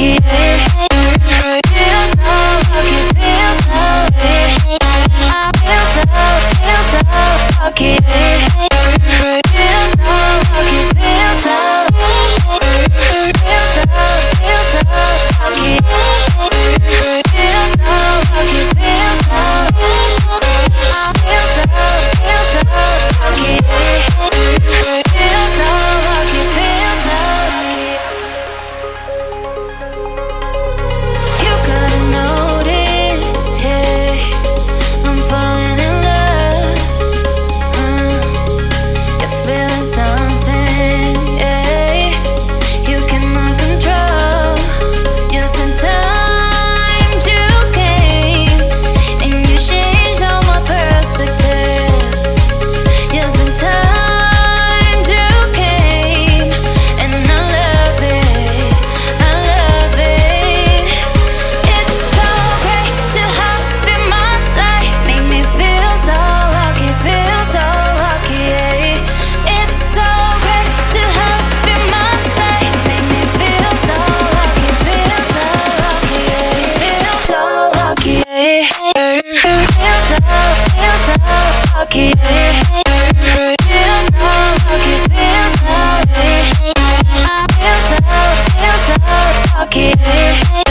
lucky It feels so lucky, feels so lucky so, so lucky pocket.